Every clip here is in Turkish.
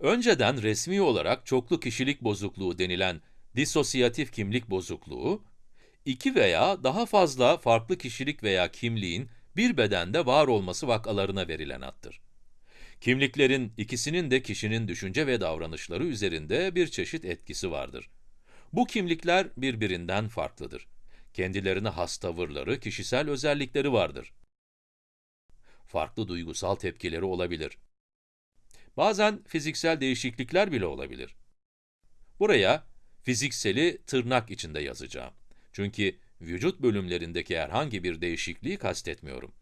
Önceden resmi olarak çoklu kişilik bozukluğu denilen disosyatif kimlik bozukluğu, iki veya daha fazla farklı kişilik veya kimliğin bir bedende var olması vakalarına verilen addır. Kimliklerin ikisinin de kişinin düşünce ve davranışları üzerinde bir çeşit etkisi vardır. Bu kimlikler birbirinden farklıdır. Kendilerine has tavırları, kişisel özellikleri vardır. Farklı duygusal tepkileri olabilir. Bazen fiziksel değişiklikler bile olabilir. Buraya fizikseli tırnak içinde yazacağım. Çünkü vücut bölümlerindeki herhangi bir değişikliği kastetmiyorum.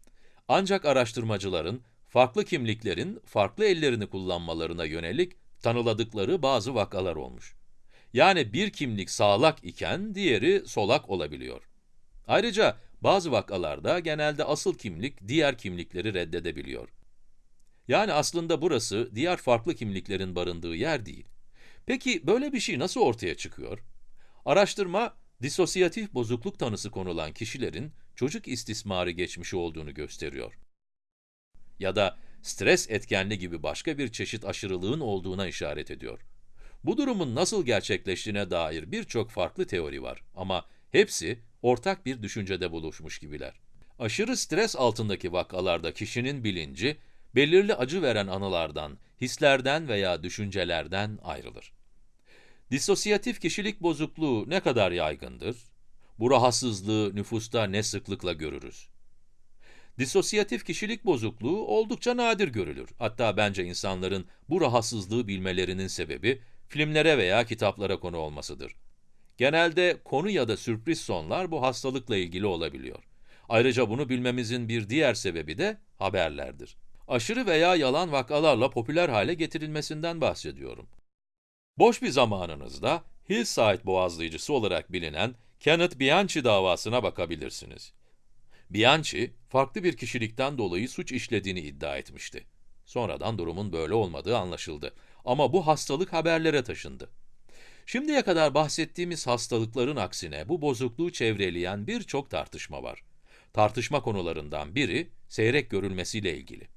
Ancak araştırmacıların farklı kimliklerin farklı ellerini kullanmalarına yönelik tanıladıkları bazı vakalar olmuş. Yani bir kimlik sağlak iken diğeri solak olabiliyor. Ayrıca bazı vakalarda genelde asıl kimlik diğer kimlikleri reddedebiliyor. Yani aslında burası diğer farklı kimliklerin barındığı yer değil. Peki böyle bir şey nasıl ortaya çıkıyor? Araştırma, disosyatif bozukluk tanısı konulan kişilerin çocuk istismarı geçmişi olduğunu gösteriyor. Ya da stres etkenli gibi başka bir çeşit aşırılığın olduğuna işaret ediyor. Bu durumun nasıl gerçekleştiğine dair birçok farklı teori var ama hepsi ortak bir düşüncede buluşmuş gibiler. Aşırı stres altındaki vakalarda kişinin bilinci, belirli acı veren anılardan, hislerden veya düşüncelerden ayrılır. Disosyatif kişilik bozukluğu ne kadar yaygındır? Bu rahatsızlığı nüfusta ne sıklıkla görürüz? Disosyatif kişilik bozukluğu oldukça nadir görülür. Hatta bence insanların bu rahatsızlığı bilmelerinin sebebi, filmlere veya kitaplara konu olmasıdır. Genelde konu ya da sürpriz sonlar bu hastalıkla ilgili olabiliyor. Ayrıca bunu bilmemizin bir diğer sebebi de haberlerdir. Aşırı veya yalan vakalarla popüler hale getirilmesinden bahsediyorum. Boş bir zamanınızda Hillside boğazlayıcısı olarak bilinen Kenneth Bianchi davasına bakabilirsiniz. Bianchi, farklı bir kişilikten dolayı suç işlediğini iddia etmişti. Sonradan durumun böyle olmadığı anlaşıldı. Ama bu hastalık haberlere taşındı. Şimdiye kadar bahsettiğimiz hastalıkların aksine bu bozukluğu çevreleyen birçok tartışma var. Tartışma konularından biri, seyrek görülmesiyle ilgili.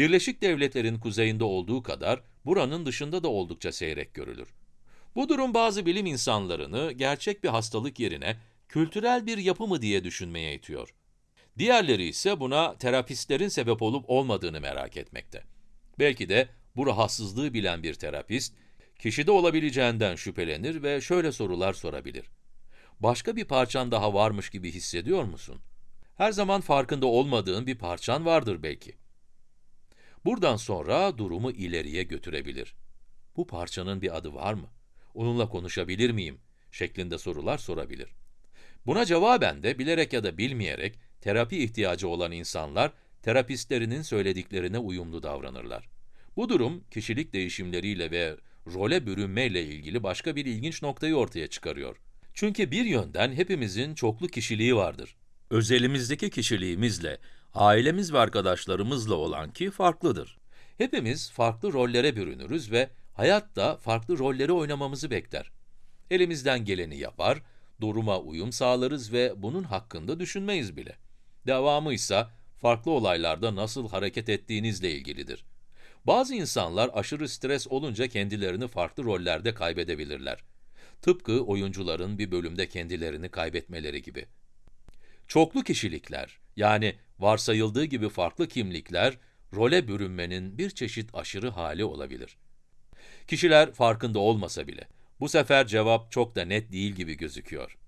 Birleşik Devletler'in kuzeyinde olduğu kadar, buranın dışında da oldukça seyrek görülür. Bu durum bazı bilim insanlarını gerçek bir hastalık yerine kültürel bir yapı mı diye düşünmeye itiyor. Diğerleri ise buna terapistlerin sebep olup olmadığını merak etmekte. Belki de bu rahatsızlığı bilen bir terapist, kişide olabileceğinden şüphelenir ve şöyle sorular sorabilir. Başka bir parçan daha varmış gibi hissediyor musun? Her zaman farkında olmadığın bir parçan vardır belki. Buradan sonra durumu ileriye götürebilir. Bu parçanın bir adı var mı? Onunla konuşabilir miyim? şeklinde sorular sorabilir. Buna cevaben de bilerek ya da bilmeyerek terapi ihtiyacı olan insanlar terapistlerinin söylediklerine uyumlu davranırlar. Bu durum kişilik değişimleriyle ve role bürünmeyle ilgili başka bir ilginç noktayı ortaya çıkarıyor. Çünkü bir yönden hepimizin çoklu kişiliği vardır. Özelimizdeki kişiliğimizle, ailemiz ve arkadaşlarımızla olan ki farklıdır. Hepimiz farklı rollere bürünürüz ve hayat da farklı rolleri oynamamızı bekler. Elimizden geleni yapar, duruma uyum sağlarız ve bunun hakkında düşünmeyiz bile. Devamı ise farklı olaylarda nasıl hareket ettiğinizle ilgilidir. Bazı insanlar aşırı stres olunca kendilerini farklı rollerde kaybedebilirler. Tıpkı oyuncuların bir bölümde kendilerini kaybetmeleri gibi. Çoklu kişilikler, yani varsayıldığı gibi farklı kimlikler, role bürünmenin bir çeşit aşırı hali olabilir. Kişiler farkında olmasa bile, bu sefer cevap çok da net değil gibi gözüküyor.